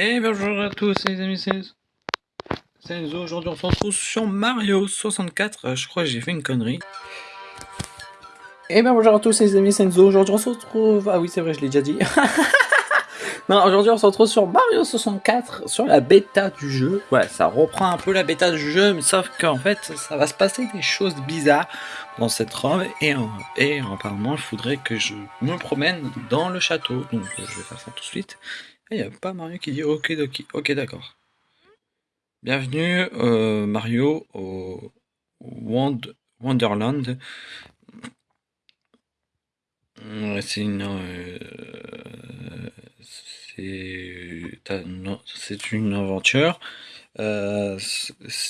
Et bonjour à tous les amis, c'est Enzo. Aujourd'hui on se retrouve sur Mario 64. Euh, Je crois que j'ai fait une connerie. Et bien bonjour à tous les amis, c'est Enzo. Aujourd'hui on se retrouve... Ah oui c'est vrai, je l'ai déjà dit. non, aujourd'hui on se retrouve sur Mario 64, sur la bêta du jeu. Ouais, ça reprend un peu la bêta du jeu, mais sauf qu'en fait ça va se passer des choses bizarres dans cette robe. Et, et apparemment il faudrait que je me promène dans le château. Donc je vais faire ça tout de suite. Il n'y a pas Mario qui dit ok, ok, ok d'accord. Bienvenue euh, Mario au Wond- Wonderland. C'est une, euh, c'est une aventure. Euh,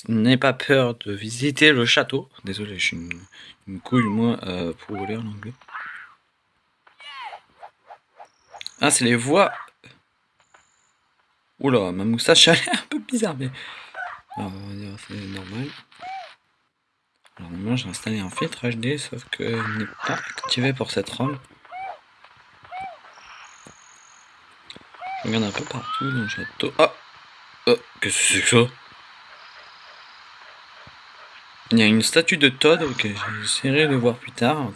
N'aie pas peur de visiter le château. Désolé, je suis une, une couille moi euh, pour lire l'anglais. Ah, c'est les voix. Oula, ma moustache elle est un peu bizarre, mais alors, on va dire c'est normal. Alors maintenant j'ai installé un filtre HD, sauf que n'est pas activé pour cette ROM. Je regarde un peu partout dans le château. Ah Oh, qu'est-ce que c'est que ça? Il y a une statue de Todd que j'essaierai de voir plus tard.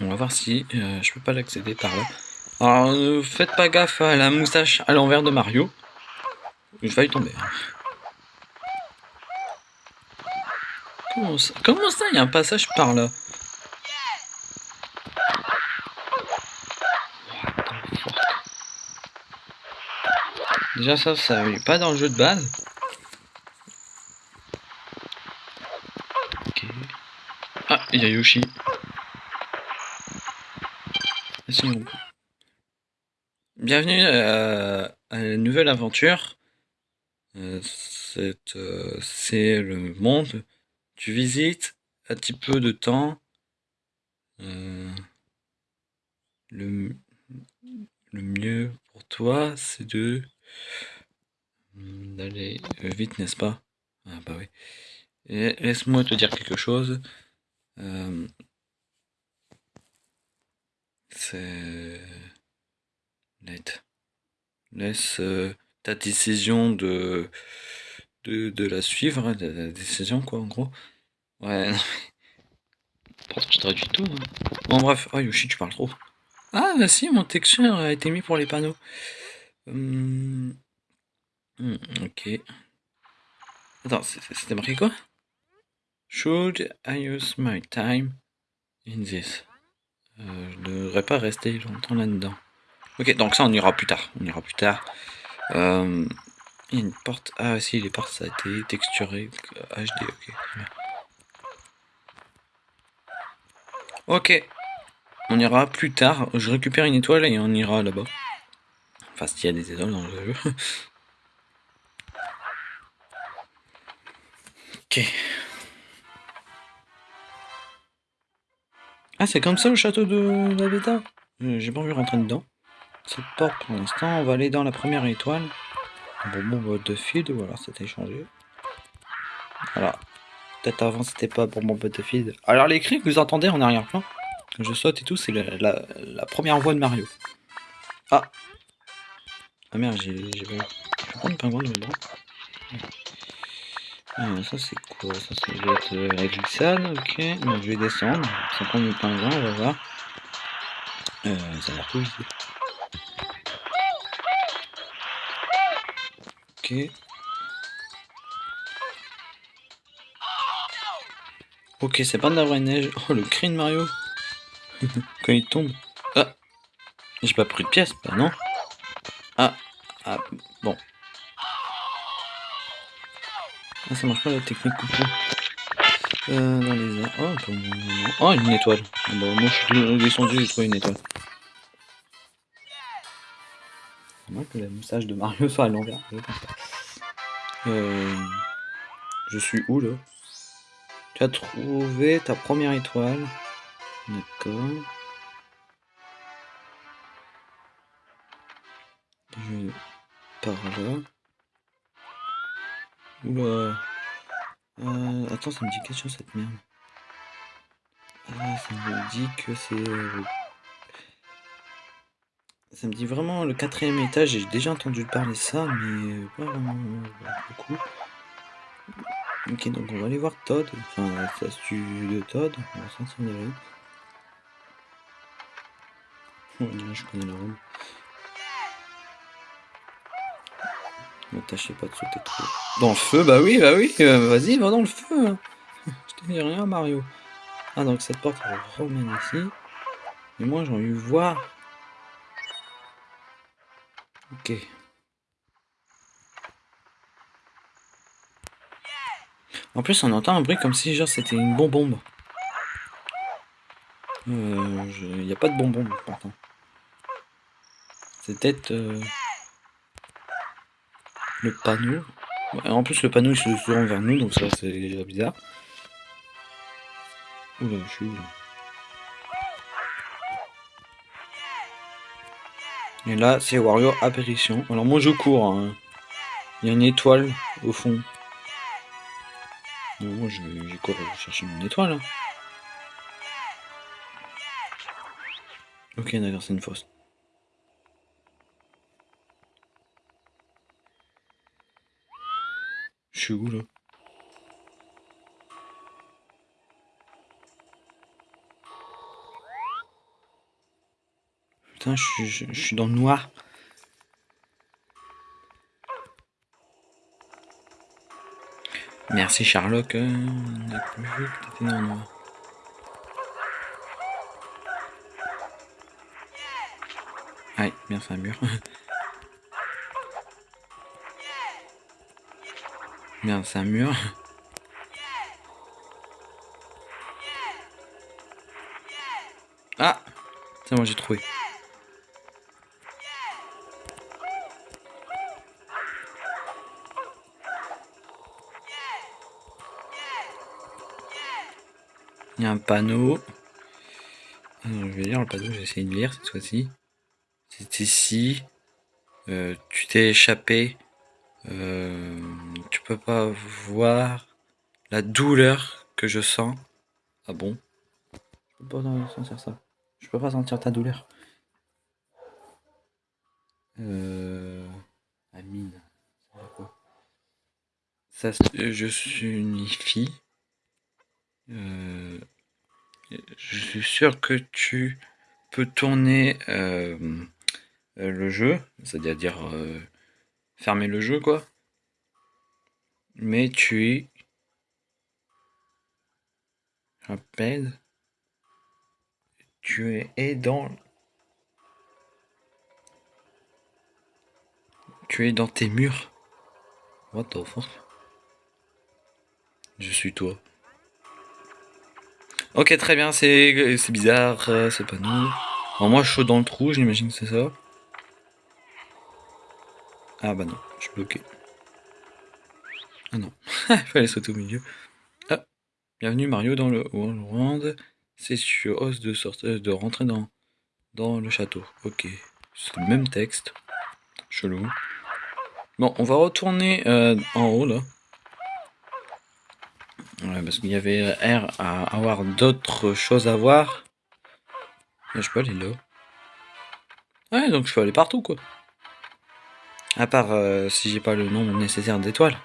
On va voir si euh, je peux pas l'accéder par là. Alors ne faites pas gaffe à la moustache à l'envers de Mario. Je vais y tomber. hein. Comment ça Comment ça Il y a un passage par là? Déjà ça, ça n'est pas dans le jeu de base. Ok. Ah, il y a Yoshi. Bienvenue euh, à la nouvelle aventure. Euh, c'est euh, c'est le monde. Tu visites un petit peu de temps. Euh, le, le mieux pour toi, c'est de d'aller vite, n'est-ce pas? Ah bah oui. Laisse-moi te dire quelque chose. C'est... Laisse euh, ta décision de, de, la suivre, hein, la, décision quoi en gros. Ouais, non mais... Je traduis tout. hein. Bon bref, oh Yoshi tu parles trop. Ah bah si, mon texture a été mis pour les panneaux. Hum, hum, ok. Attends, c'était marqué quoi? Should I use my time in this? Euh, Je ne devrais pas rester longtemps là-dedans. Ok, donc ça on ira plus tard. On ira plus tard. Euh, il y a une porte. Ah si, les portes ça a été texturé. HD, ok. Ok, on ira plus tard. Je récupère une étoile et on ira là-bas. Enfin, s'il y a des étoiles dans le jeu. ok. Ah, c'est comme ça le château de la bêta? Euh, J'ai pas envie de rentrer dedans. Cette porte pour l'instant, on va aller dans la première étoile. Bon, bon, de feed, voilà, c'était changé. Voilà. Peut-être avant c'était pas pour mon de feed. Alors les cris que vous entendez en arrière-plan, je saute et tout, c'est la, la- la première voix de Mario. Ah Ah merde, j'ai... pas... Le pingouin de dedans ah, ça c'est quoi? Ça c'est doit être euh, la glissade, ok. Donc je vais descendre, ça prend le pingouin, on va voir. Euh, ça a l'air ici. Ok. Ok, c'est pas de la vraie neige. Oh, le cri de Mario. Quand il tombe. Ah J'ai pas pris de pièce, bah non. Ah Ah, bon. Ah, ça marche pas la technique coucou. Euh, dans les airs. Oh, bon, oh, une étoile. Ah, bah, moi, je suis descendu, j'ai trouvé une étoile. C'est que la moustache de Mario soit à l'envers. Euh, je suis où là? Tu as trouvé ta première étoile. D'accord. Je par là. Oula. Euh, attends, ça me dit quelque chose cette merde. Ah, ça me dit que c'est. Euh, Ça me dit vraiment le quatrième étage, j'ai déjà entendu parler ça, mais pas vraiment beaucoup. Ok, donc on va aller voir Todd, enfin la statue de Todd, on va s'en aller. Oh, je connais la robe. Ne tâchez pas de sauter trop. Dans le feu, bah oui, bah oui, euh, vas-y, va dans le feu. je te dis rien, Mario. Ah, donc cette porte remène ici. Et moi, j'ai envie de voir. Ok. En plus, on entend un bruit comme si genre c'était une bonbombe. Il euh, n'y a pas de bonbombe pourtant. C'est peut-être euh, le panneau. en plus, le panneau il se tourne vers nous, donc ça c'est déjà bizarre. Oula, je suis où Et là, c'est Wario Apparition. Alors moi je cours. Hein. Il y a une étoile au fond. moi je, je cours chercher mon étoile. Hein. Ok, d'accord, c'est une fosse. Je suis où là? Putain, je, suis dans le noir. Merci Sherlock. Euh, on a plus vu que dans le noir. Ouais, bien c'est un mur. Merde, c'est un mur. Ah C'est moi j'ai trouvé. Il y a un panneau. je vais lire le panneau, j'ai essayé de lire cette fois-ci. C'est ici. Euh, tu t'es échappé. Euh, tu peux pas voir la douleur que je sens. Ah bon? Je peux pas sentir ça. Je peux pas sentir ta douleur. Euh... Amine. Ça, je suis une fille. Euh... Je suis sûr que tu peux tourner euh, le jeu, c'est-à-dire euh, fermer le jeu quoi. Mais tu es rappelle tu es dans tu es dans tes murs. What the fuck? Je suis toi. Ok, très bien, c'est bizarre, euh, c'est pas nous. Alors moi, je suis dans le trou, j'imagine que c'est ça. Ah bah non, je suis bloqué. Ah non, il fallait sauter au milieu. Ah, bienvenue Mario dans le World. C'est sur os de sortir, de rentrer dans, dans le château. Ok, c'est le même texte. Chelou. Bon, on va retourner euh, en haut là. Ouais, parce qu'il y avait R à avoir d'autres choses à voir. je peux aller là. Ouais, donc je peux aller partout, quoi. À part euh, si j'ai pas le nombre nécessaire d'étoiles.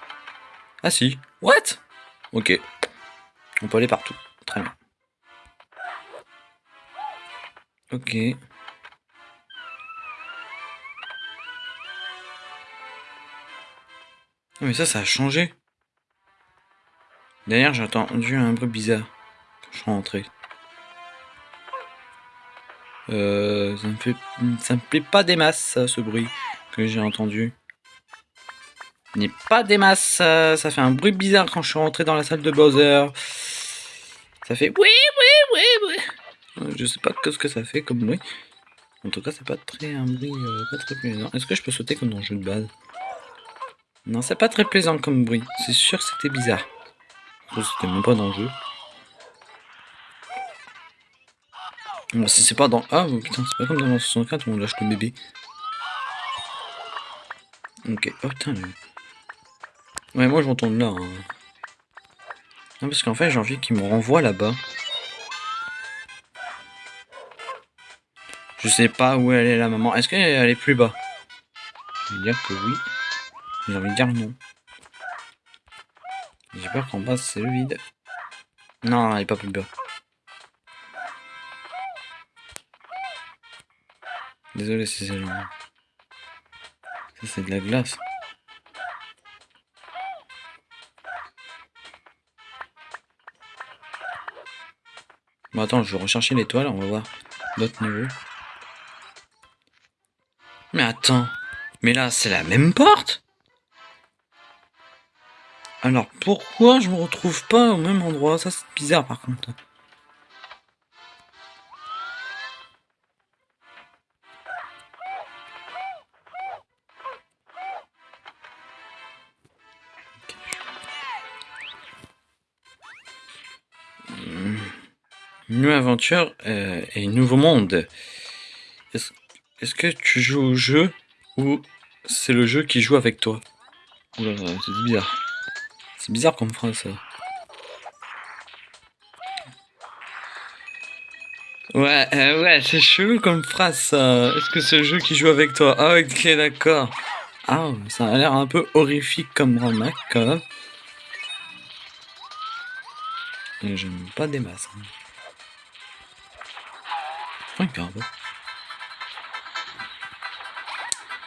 Ah si. What? Ok. On peut aller partout. Très bien. Ok. mais ça, ça a changé. D'ailleurs, j'ai entendu un bruit bizarre quand je suis rentré. Euh, ça me fait, ça me plaît pas des masses, ce bruit que j'ai entendu. N'est pas des masses, ça, fait un bruit bizarre quand je suis rentré dans la salle de Bowser. Ça fait oui, oui, oui, oui. Euh, je sais pas ce que ça fait comme bruit. En tout cas, c'est pas très un bruit euh, pas très plaisant. Est-ce que je peux sauter comme dans le jeu de base? Non, c'est pas très plaisant comme bruit. C'est sûr que c'était bizarre. C'était même pas dans le jeu. Bon, si c'est pas dans... Ah, putain, c'est pas comme dans la 64 où on lâche le bébé. Ok, oh putain. Ouais, moi je retourne là. Hein. Non, parce qu'en fait, j'ai envie qu'il me renvoie là-bas. Je sais pas où elle est la maman. Est-ce qu'elle est plus bas? Je vais dire que oui. J'ai envie de dire non. Peur qu'en bas c'est le vide. Non, elle est pas plus bas. Désolé si c'est. Ça c'est de la glace. Bon attends, je vais rechercher l'étoile, on va voir d'autres niveaux. Mais attends, mais là c'est la même porte? Alors pourquoi je me retrouve pas au même endroit? Ça c'est bizarre par contre. Une aventure euh, et nouveau monde. Est-ce que tu joues au jeu ou c'est le jeu qui joue avec toi? C'est bizarre. C'est bizarre comme phrase ça. Ouais, euh, ouais, c'est chelou comme phrase ça. Est-ce que c'est le jeu qui joue avec toi? Ah, ok, d'accord. Ah, ça a l'air un peu horrifique comme remarque quand même. J'aime pas des masses. Hein. Regarde.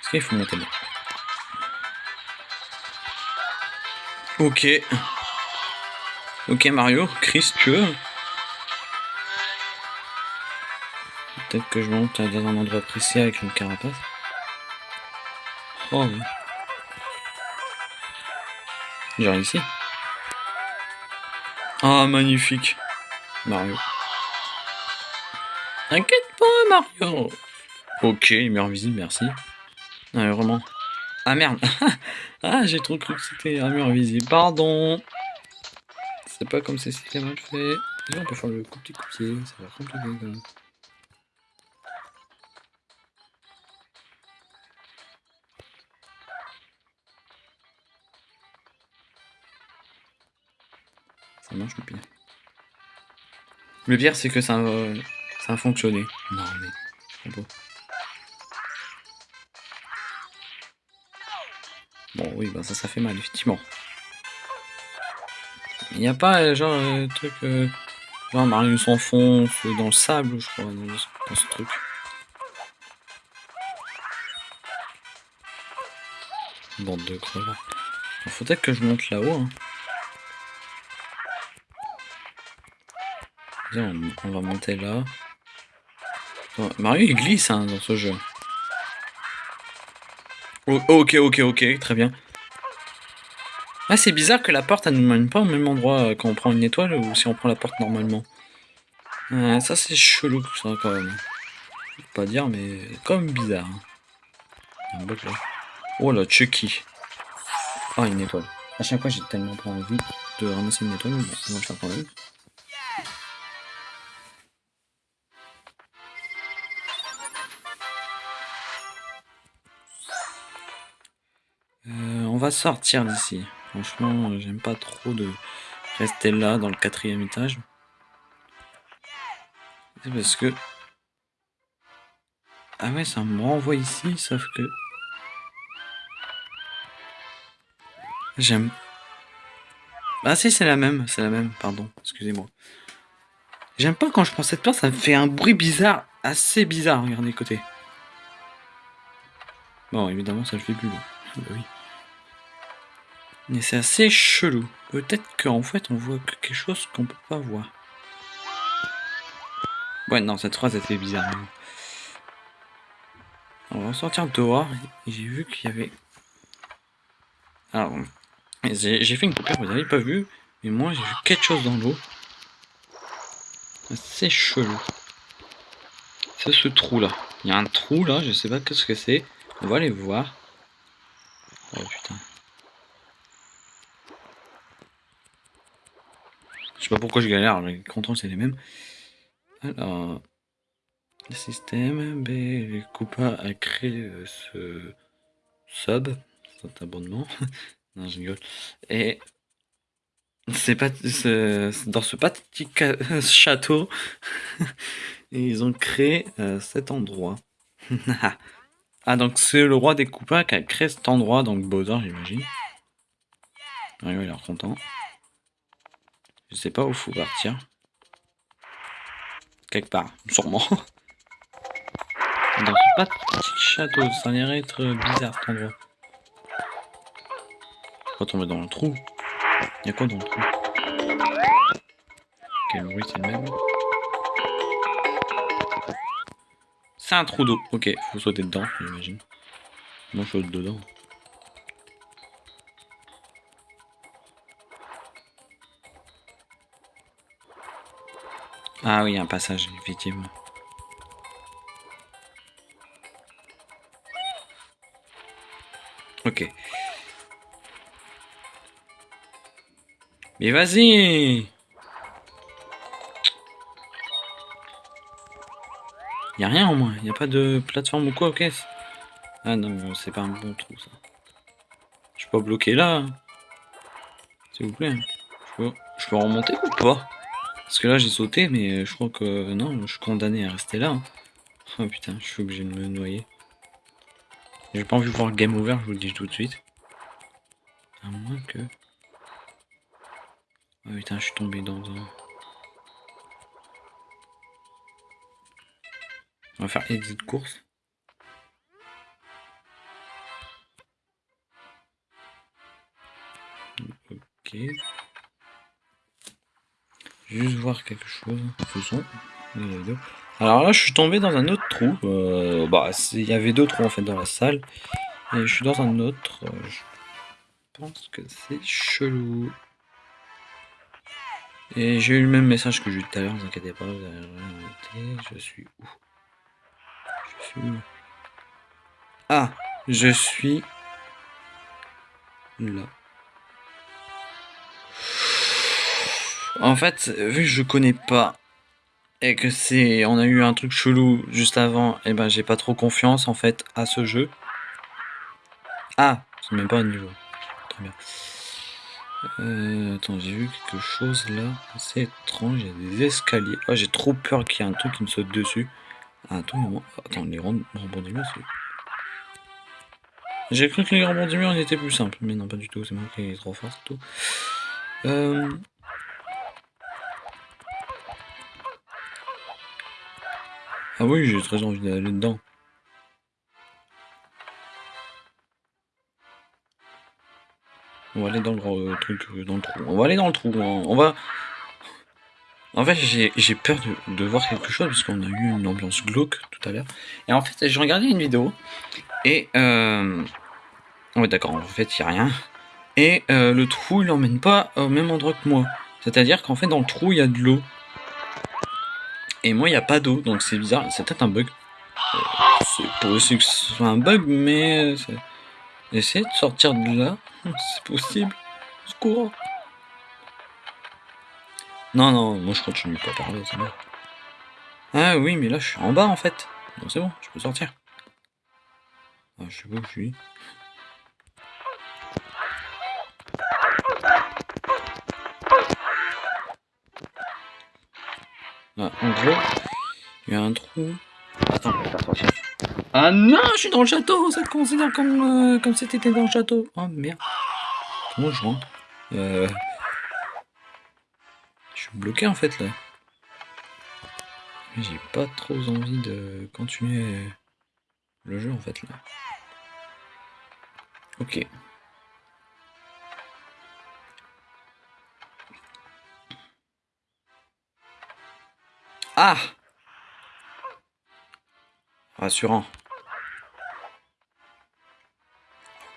Est-ce qu'il faut monter là? Ok. Ok Mario, Chris, tu veux Peut-être que je monte dans un endroit précis avec une carapace. Oh oui. Genre ici. Ah magnifique. Mario. T'inquiète pas, Mario. Ok, lumière visible, merci. Ah, vraiment. Ah merde. ah, j'ai trop cru que c'était un mur invisible. Pardon. C'est pas comme si c'était mal fait. on peut faire le pied. Ça va compliqué quand même. Ça marche le pire. Le pire, c'est que ça... Ça a fonctionné. Non, mais... oui, bah ça, ça fait mal, effectivement. Il n'y a pas, euh, genre, un euh, truc... Euh, genre, Mario s'enfonce dans le sable, je crois, dans, ce truc. Bande de crevards. Faut peut-être que je monte là-haut, hein. on va monter là. Mario il glisse hein, dans ce jeu. Oh, ok, ok, ok, très bien. Ah, c'est bizarre que la porte, elle ne mène pas au même endroit euh, quand on prend une étoile ou si on prend la porte normalement. Ça, c'est chelou, ça, quand même. Pas dire, mais comme bizarre. Hein. Oh là, Chucky. Ah, une étoile. À chaque fois, j'ai tellement pas envie de ramasser une étoile, mais on va le faire quand même. sortir d'ici. Franchement, j'aime pas trop de rester là dans le quatrième étage. C'est parce que... Ah ouais, ça me renvoie ici, sauf que... J'aime... Ah si, c'est la même, c'est la même, pardon, excusez-moi. J'aime pas quand je prends cette porte, ça me fait un bruit bizarre, assez bizarre, regardez côté. Bon, évidemment, ça le fait plus. Bah oui. Mais c'est assez chelou. Peut-être qu'en fait on voit quelque chose qu'on peut pas voir. Ouais, non, cette phrase était bizarre. On va sortir dehors j'ai vu qu'il y avait... Alors, j'ai fait une coupure, vous n'avez pas vu, mais moi j'ai vu quelque chose dans l'eau. C'est chelou. C'est ce trou là. Il y a un trou là, je sais pas ce que c'est. On va aller voir. Oh putain. Je sais pas pourquoi je galère, les contrôles c'est les mêmes. Alors, le système, B, Coupa a créé euh, ce sub, cet abonnement. non, je rigole. Et c'est pas dans ce petit château, ils ont créé euh, cet endroit. ah, donc c'est le roi des coupins qui a créé cet endroit, donc Bowser, j'imagine. Ah, il a l'air content. Je sais pas où faut partir. Quelque part, sûrement. Dans ce pas petit château, ça a l'air être bizarre cet endroit. Pas tomber dans le trou. Il y a quoi dans le trou? Quel bruit c'est le même? C'est un trou d'eau. Ok, faut sauter dedans, j'imagine. Moi je saute dedans. Ah oui, un passage, effectivement. Ok. Mais vas-y Y'a rien au moins, y a pas de plateforme ou quoi, ok Ah non, c'est pas un bon trou ça. Je pas bloqué là. S'il vous plaît. Je peux, je peux remonter ou pas? Parce que là j'ai sauté, mais je crois que non, je suis condamné à rester là. Oh putain, je suis obligé de me noyer. J'ai pas envie de voir le game over, je vous le dis tout de suite. À moins que... Oh putain, je suis tombé dans un... On va faire exit course. Ok. Juste voir quelque chose. Faisons. Alors là, je suis tombé dans un autre trou. Euh, bah, il y avait deux trous en fait dans la salle. Et je suis dans un autre. Euh, je pense que c'est chelou. Et j'ai eu le même message que j'ai eu tout à l'heure, ne vous inquiétez pas, vous avez Je suis où? Je suis où? Ah Je suis là. En fait, vu que je connais pas et que c'est, on a eu un truc chelou juste avant, et eh ben j'ai pas trop confiance en fait à ce jeu. Ah, c'est même pas un niveau. Très bien. Euh, attends, j'ai vu quelque chose là. C'est étrange, il y a des escaliers. Oh, j'ai trop peur qu'il y ait un truc qui me saute dessus. Ah, attends, attends, les rebondiments, c'est. J'ai cru que les rebondiments étaient plus simples, mais non, pas du tout. C'est moi qui est trop fort, tout. Euh, Ah oui, j'ai très envie d'aller dedans. On va aller dans le euh, truc, euh, dans le trou. On va aller dans le trou. Hein. On va... En fait, j'ai peur de, voir quelque chose parce qu'on a eu une ambiance glauque tout à l'heure. Et en fait, j'ai regardé une vidéo. Et... Euh... Ouais, d'accord, en fait, il n'y a rien. Et euh, le trou, il n'emmène pas au même endroit que moi. C'est-à-dire qu'en fait, dans le trou, il y a de l'eau. Et moi, il n'y a pas d'eau, donc c'est bizarre. C'est peut-être un bug. Euh, c'est possible que ce soit un bug, mais... Essayez de sortir de là. C'est possible. Secours. Non, non, moi je continue pas à parler, c'est bon. Ah oui, mais là je suis en bas en fait. Donc c'est bon, je peux sortir. Ah, je sais pas où je suis. Ah, en gros, il y a un trou. Attends, Ah non, je suis dans le château, ça te considère comme, euh, comme si t'étais dans le château. Oh merde. Comment je rentre? Euh... Je suis bloqué en fait là. J'ai pas trop envie de continuer le jeu en fait là. Ok. Ah Rassurant.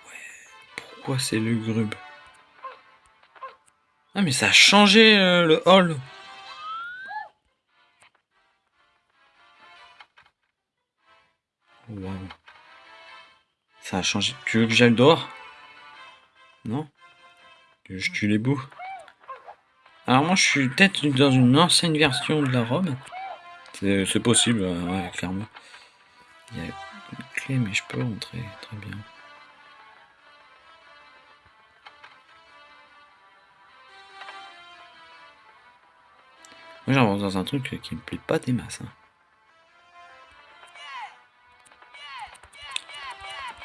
Ouais, pourquoi c'est lugubre? Ah mais ça a changé euh, le hall Waouh. Ça a changé. Tu veux que j'aille dehors? Non? Que je tue les bouts alors moi je suis peut-être dans une ancienne version de la robe. C'est possible, ouais, clairement. Il y a une clé, mais je peux rentrer, très bien. Moi j'avance dans un truc qui me plaît pas des masses. Hein.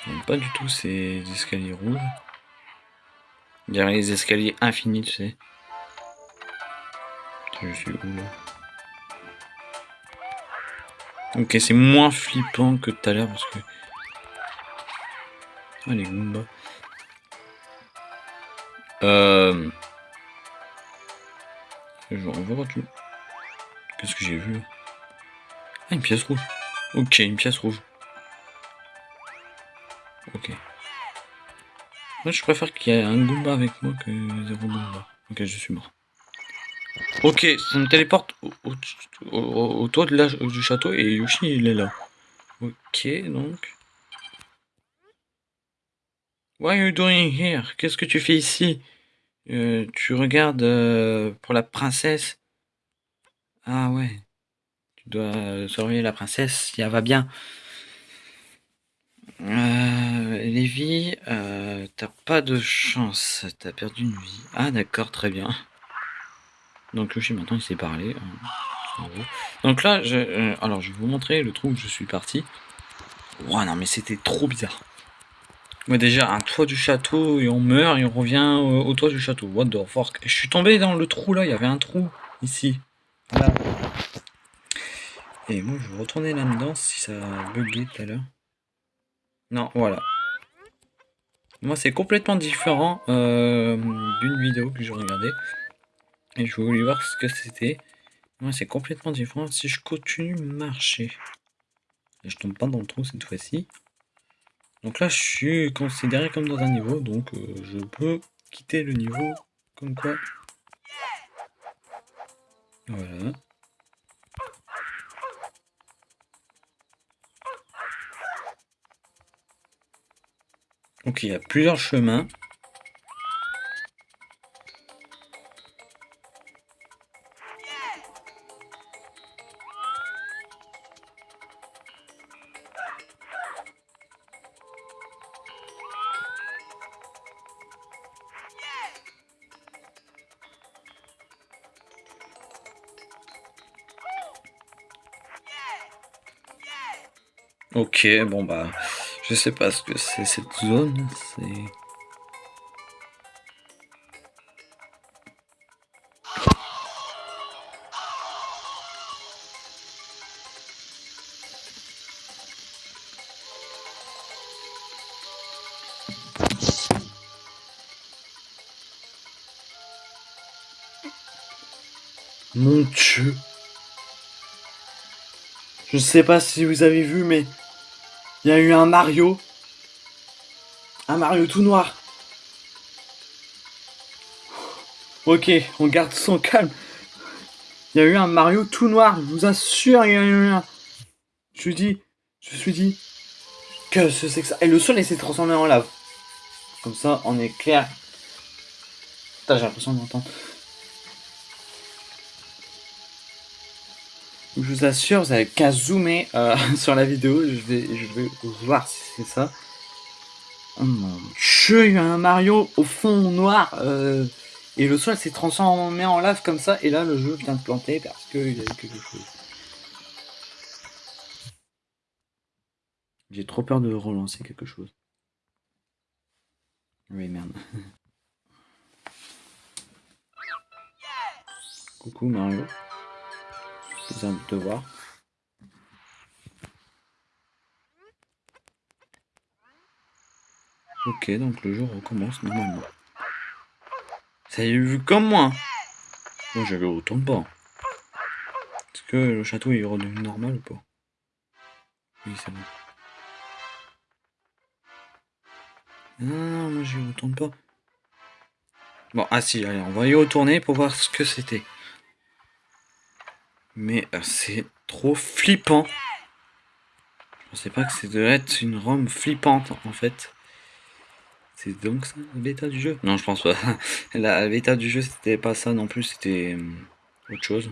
J'aime pas du tout ces escaliers rouges. Derrière les escaliers infinis, tu sais. Je suis où là? Ok, c'est moins flippant que tout à l'heure parce que. Ah, les Goombas. Euh. Je revois tout. Qu'est-ce que j'ai vu? Ah, une pièce rouge. Ok, une pièce rouge. Ok. Moi, je préfère qu'il y ait un Goomba avec moi que zéro Goomba. Ok, je suis mort. Ok, ça me téléporte au, toit du château et Yoshi, il est là. Ok, donc... What are you doing here? Qu'est-ce que tu fais ici? Euh, Tu regardes euh, pour la princesse Ah ouais. Tu dois surveiller la princesse si elle va bien. Euh, Lévi, euh, t'as pas de chance, t'as perdu une vie. Ah d'accord, très bien. Donc Yoshi maintenant il sait parler. Hein, Donc là, je, euh, alors je vais vous montrer le trou où je suis parti. Ouais non mais c'était trop bizarre. Moi déjà un toit du château et on meurt et on revient au, toit du château. What the fuck? Je suis tombé dans le trou là, il y avait un trou ici. Et moi je vais retourner là-dedans si ça a tout à l'heure. Non, voilà. Moi, c'est complètement différent euh, d'une vidéo que j'ai regardée. Et je voulais voir ce que c'était. Moi, c'est complètement différent si je continue marcher. Et je tombe pas dans le trou cette fois-ci. Donc là, je suis considéré comme dans un niveau. Donc, euh, je peux quitter le niveau comme quoi. Voilà. Donc il y a plusieurs chemins. Ok, bon bah... Je sais pas ce que c'est cette zone, c'est... Mon dieu. Je sais pas si vous avez vu, mais il y a eu un Mario. Un Mario tout noir. Ok, on garde son calme. Il y a eu un Mario tout noir, je vous assure, il y a eu un... Je me dis, je me suis dit, que c'est que ça Et le sol, il s'est transformé en lave. Comme ça, on est clair. Putain, j'ai l'impression d'entendre. Je vous assure, vous avez qu'à zoomer euh, sur la vidéo, je vais, je vais voir si c'est ça. Oh mon dieu, il y a un Mario au fond noir, euh, et le sol s'est transformé en lave comme ça, et là le jeu vient de planter parce qu'il y a quelque chose. J'ai trop peur de relancer quelque chose. Oui, merde. Coucou Mario besoin de voir. Ok, donc le jour recommence normalement. Ça y est vu comme moi. Moi, j'avais autant pas. Est-ce que le château est redevenu normal ou pas? Oui, c'est bon. Non, moi j'ai autant pas. Bon, ah si, allez, on va y retourner pour voir ce que c'était. Mais euh, c'est trop flippant. Je pensais pas que devait être une ROM flippante en fait. C'est donc ça la bêta du jeu? Non, je pense pas. La bêta du jeu c'était pas ça non plus, c'était euh, autre chose.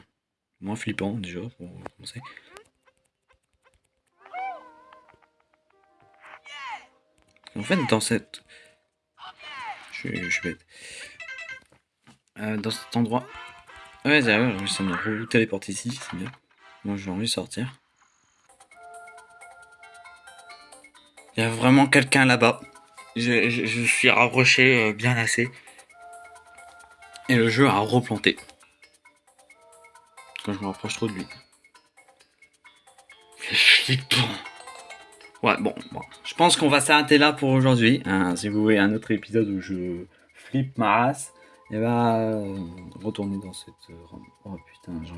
Moins flippant déjà pour commencer. En fait, dans cette. Je, suis bête. Euh, dans cet endroit, Ouais, ça me téléporte ici, c'est bien. Moi, j'ai envie de sortir. Il y a vraiment quelqu'un là-bas. Je, je, suis rapproché euh, bien assez. Et le jeu a replanté. Quand je me rapproche trop de lui. Flippant. Ouais, bon, bon. je pense qu'on va s'arrêter là pour aujourd'hui. Hein, si vous voulez un autre épisode où je flippe ma race, et bah, euh, retournez dans cette. Oh putain,